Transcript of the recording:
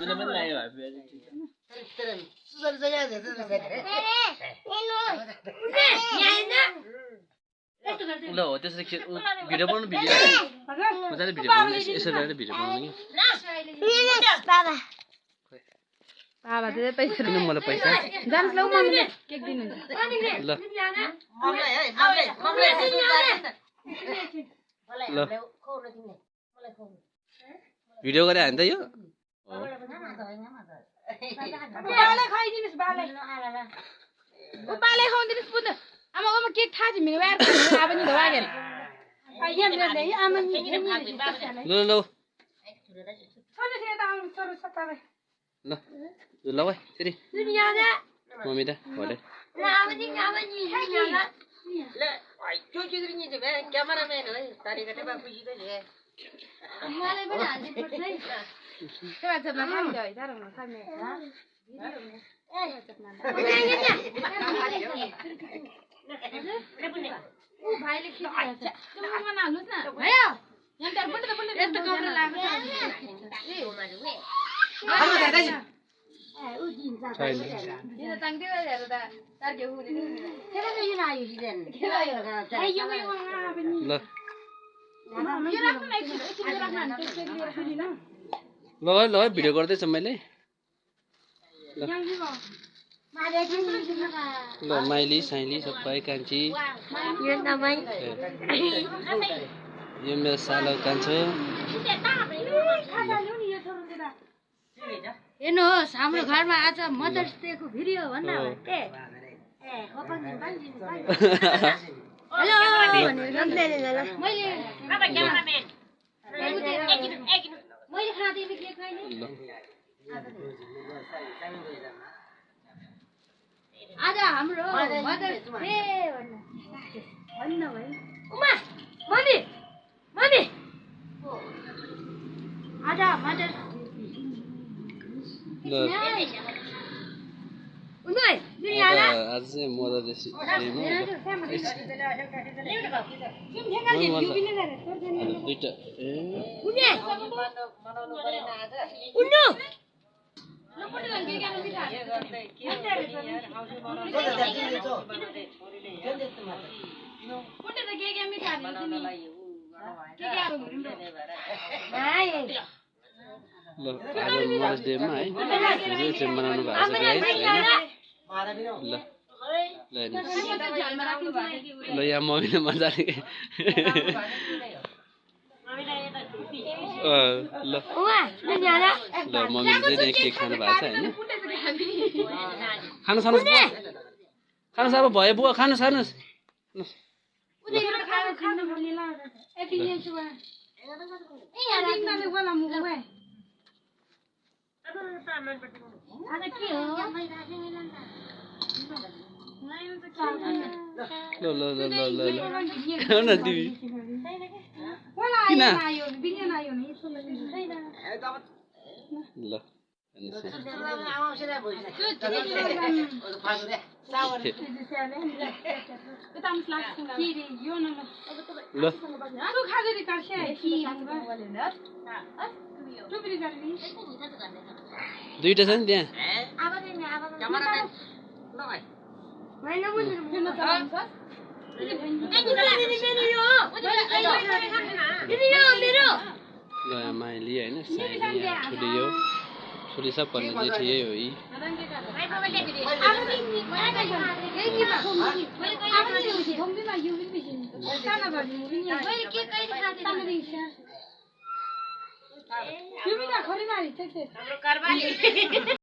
मैले। ल हो त्यसरी भिडियो बनाउनु भिडियो मजाले भिडियो बनाउनु यस- यसरी गरेर भिडियो बनाउनु कि मलाई पैसा ल मम्मीले केक दिनुहुन्छ ल ल भिडियो गरे होइन त यो बाले खाइदिनुहोस् बाले ऊ बाले खुवाउदिनुहोस् पुग्नु आमा आमा केक थाहा छ मेरो अब नि धोवागेन ल ल ल ल ल फेरि मम्मी त भरे खान्छ है तर हुन सक्ने ऊ भाइले खिचिरहेछ त्यो मुखमा नहाल्नुहोस् न भयो यहाँ बुन्टे त बुन्टे यस्तो कपडा लगाएको ल ल है ल है भिडियो गर्दैछु मैले। ल। माइली साइली सबै कान्छी। यो मेरो सालो कान्छो। हेर्नुहोस् हाम्रो घरमा आज मदर्स डेको भिडियो भन्न हो। हेलो। मैले मैले खाँदैन के खाइने? ल। आज हाम्रो भन्न। भाइ उमा मम्मी मम्मी। आज मदर्स तिमी के के हाल्नु ल आज मदर्स डेमा है चाहिँ बनाउनु भएको छ ल ल यहाँ मम्मीले मजाले अँ, ल ल मम्मीले चाहिँ केक खानु भएको छ होइन खानु बुवा खानुहोस् अब भयो बुवा खानु खानु आज के हो लाइन त के आछ ल ल ल नि त्यहाँ यहाँ माइली होइन साइली ठुली यो ठुली सब पर्ने जेठी यही हो यी Kimi